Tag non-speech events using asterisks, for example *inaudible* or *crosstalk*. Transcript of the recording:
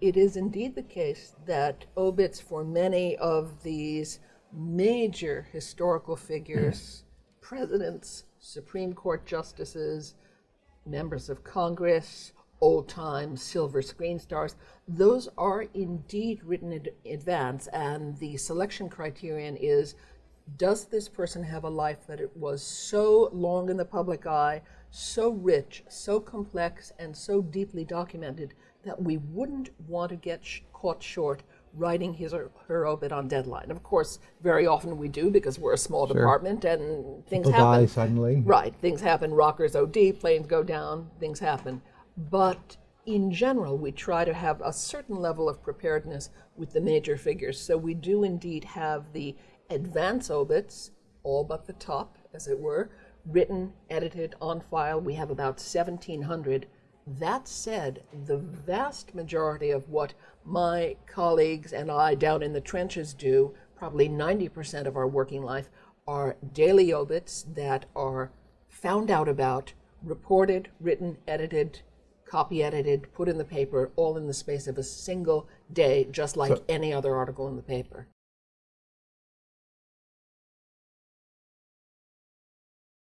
it is indeed the case that obits for many of these major historical figures, *clears throat* presidents, Supreme Court justices, members of Congress, old time silver screen stars, those are indeed written in advance. And the selection criterion is does this person have a life that it was so long in the public eye, so rich, so complex, and so deeply documented that we wouldn't want to get sh caught short writing his or her obit on deadline. Of course, very often we do because we're a small Sure. department and things People happen. die suddenly. Right, things happen. Rockers OD, planes go down, things happen. But in general, we try to have a certain level of preparedness with the major figures. So we do indeed have the advance obits, all but the top, as it were, written, edited, on file. We have about 1,700. That said, the vast majority of what my colleagues and I down in the trenches do, probably 90% of our working life, are daily obits that are found out about, reported, written, edited, copy edited, put in the paper, all in the space of a single day, just like any other article in the paper.